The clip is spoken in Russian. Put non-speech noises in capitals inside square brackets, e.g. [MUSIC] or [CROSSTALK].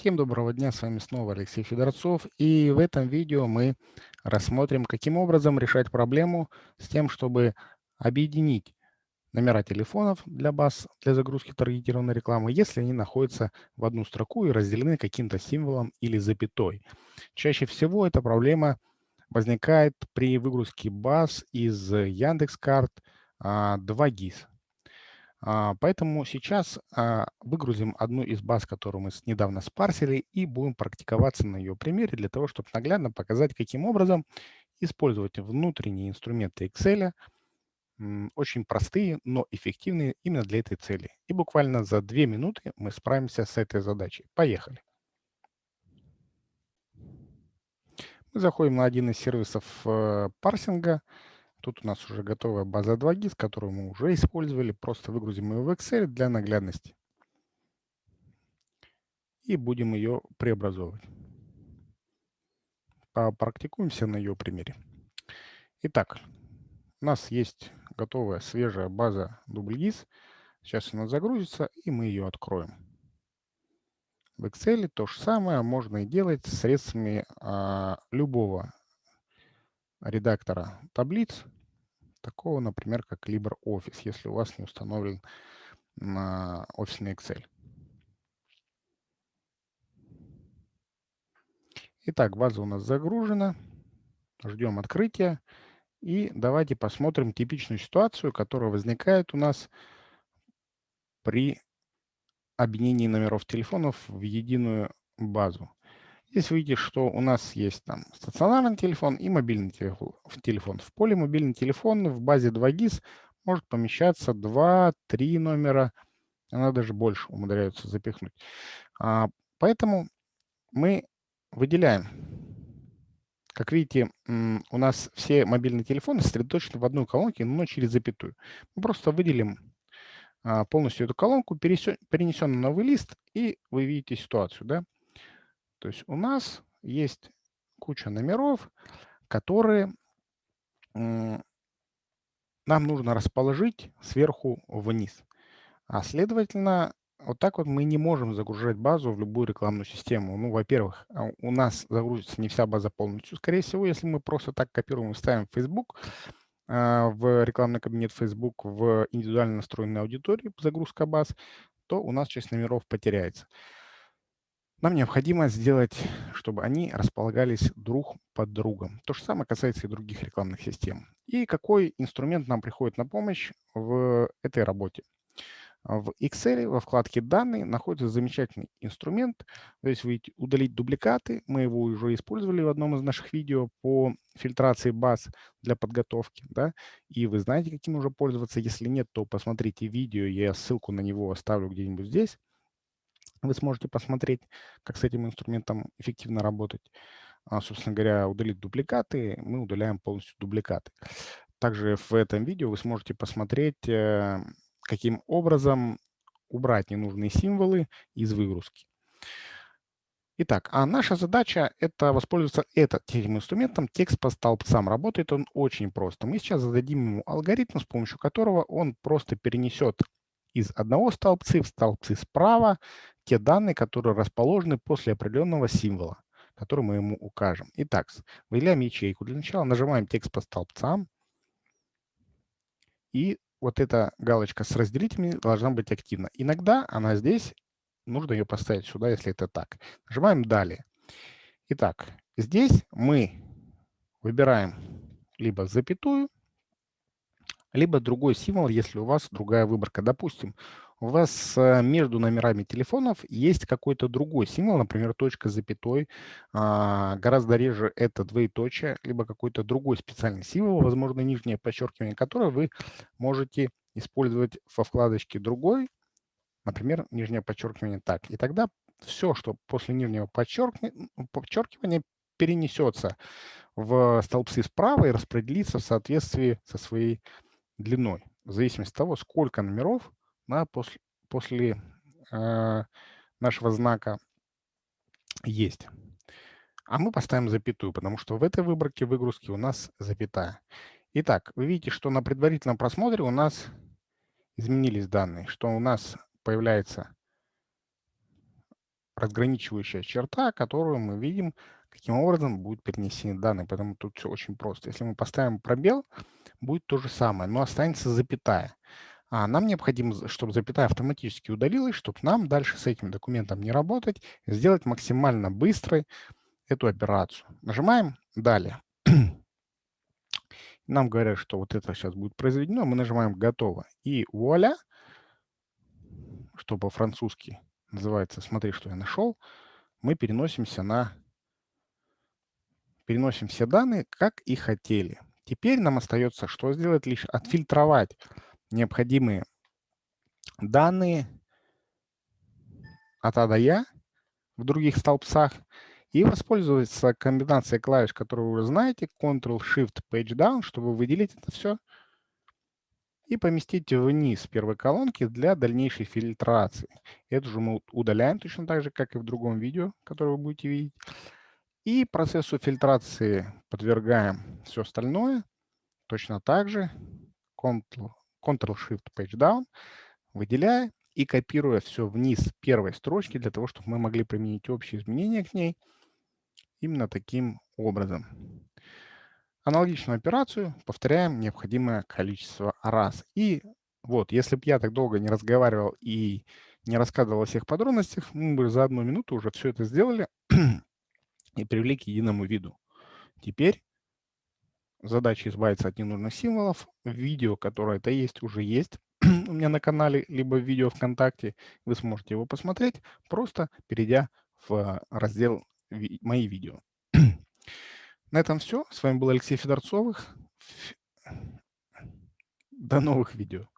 Всем доброго дня, с вами снова Алексей Федорцов. И в этом видео мы рассмотрим, каким образом решать проблему с тем, чтобы объединить номера телефонов для баз для загрузки таргетированной рекламы, если они находятся в одну строку и разделены каким-то символом или запятой. Чаще всего эта проблема возникает при выгрузке баз из Яндекс.Карт 2GIS. А, поэтому сейчас а, выгрузим одну из баз, которую мы недавно спарсили, и будем практиковаться на ее примере для того, чтобы наглядно показать, каким образом использовать внутренние инструменты Excel, очень простые, но эффективные именно для этой цели. И буквально за две минуты мы справимся с этой задачей. Поехали. Мы заходим на один из сервисов э, парсинга, Тут у нас уже готовая база 2GIS, которую мы уже использовали. Просто выгрузим ее в Excel для наглядности. И будем ее преобразовывать. Попрактикуемся на ее примере. Итак, у нас есть готовая свежая база DoubleGIS. Сейчас она загрузится, и мы ее откроем. В Excel то же самое можно и делать средствами а, любого редактора таблиц, такого, например, как LibreOffice, если у вас не установлен на офисный Excel. Итак, база у нас загружена. Ждем открытия. И давайте посмотрим типичную ситуацию, которая возникает у нас при объединении номеров телефонов в единую базу. Здесь видите, что у нас есть там стационарный телефон и мобильный телефон. В поле мобильный телефон в базе 2GIS может помещаться 2-3 номера, она даже больше умудряются запихнуть. А, поэтому мы выделяем. Как видите, у нас все мобильные телефоны сосредоточены в одной колонке, но через запятую. Мы просто выделим а, полностью эту колонку, перенесем на новый лист, и вы видите ситуацию. Да? То есть у нас есть куча номеров, которые нам нужно расположить сверху вниз. А следовательно, вот так вот мы не можем загружать базу в любую рекламную систему. Ну, во-первых, а, у нас загрузится не вся база полностью. Скорее всего, если мы просто так копируем и ставим Facebook, а, в рекламный кабинет Facebook, в индивидуально настроенной аудитории загрузка баз, то у нас часть номеров потеряется. Нам необходимо сделать, чтобы они располагались друг под другом. То же самое касается и других рекламных систем. И какой инструмент нам приходит на помощь в этой работе? В Excel во вкладке «Данные» находится замечательный инструмент. Здесь вы видите «Удалить дубликаты». Мы его уже использовали в одном из наших видео по фильтрации баз для подготовки. Да? И вы знаете, каким уже пользоваться. Если нет, то посмотрите видео. Я ссылку на него оставлю где-нибудь здесь. Вы сможете посмотреть, как с этим инструментом эффективно работать. А, собственно говоря, удалить дубликаты, мы удаляем полностью дубликаты. Также в этом видео вы сможете посмотреть, э, каким образом убрать ненужные символы из выгрузки. Итак, а наша задача – это воспользоваться этим инструментом. Текст по столбцам. Работает он очень просто. Мы сейчас зададим ему алгоритм, с помощью которого он просто перенесет из одного столбца в столбцы справа те данные, которые расположены после определенного символа, который мы ему укажем. Итак, выделяем ячейку. Для начала нажимаем текст по столбцам. И вот эта галочка с разделителями должна быть активна. Иногда она здесь, нужно ее поставить сюда, если это так. Нажимаем «Далее». Итак, здесь мы выбираем либо запятую, либо другой символ, если у вас другая выборка. Допустим, у вас э, между номерами телефонов есть какой-то другой символ, например, точка с запятой, а, гораздо реже это двоеточие, либо какой-то другой специальный символ, возможно, нижнее подчеркивание, которое вы можете использовать во вкладочке «Другой», например, нижнее подчеркивание так. И тогда все, что после нижнего подчеркивания перенесется в столбцы справа и распределится в соответствии со своей длиной, в зависимости от того, сколько номеров да, после, после э, нашего знака есть. А мы поставим запятую, потому что в этой выборке выгрузки у нас запятая. Итак, вы видите, что на предварительном просмотре у нас изменились данные, что у нас появляется разграничивающая черта, которую мы видим, каким образом будут перенесены данные. Поэтому тут все очень просто. Если мы поставим пробел, будет то же самое, но останется запятая. А нам необходимо, чтобы запятая автоматически удалилась, чтобы нам дальше с этим документом не работать, сделать максимально быстрой эту операцию. Нажимаем «Далее». [CLEARS THROAT] Нам говорят, что вот это сейчас будет произведено, мы нажимаем «Готово». И вуаля, что по-французски называется «Смотри, что я нашел», мы переносимся на переносим все данные, как и хотели. Теперь нам остается что сделать? Лишь отфильтровать необходимые данные от А до Я в других столбцах и воспользоваться комбинацией клавиш, которую вы уже знаете, Ctrl-Shift-Page Down, чтобы выделить это все и поместить вниз первой колонки для дальнейшей фильтрации. Это же мы удаляем точно так же, как и в другом видео, которое вы будете видеть. И процессу фильтрации подвергаем все остальное точно так же Ctrl-Shift-Page Down, выделяя и копируя все вниз первой строчки для того, чтобы мы могли применить общие изменения к ней именно таким образом. Аналогичную операцию повторяем необходимое количество раз. И вот, если бы я так долго не разговаривал и не рассказывал о всех подробностях, мы бы за одну минуту уже все это сделали и привели к единому виду. Теперь задача избавиться от ненужных символов. Видео, которое это есть, уже есть [CLEARS THROAT] у меня на канале, либо в видео ВКонтакте. Вы сможете его посмотреть, просто перейдя в раздел «Мои видео». [CLEARS THROAT] На этом все. С вами был Алексей Федорцовых. До новых видео.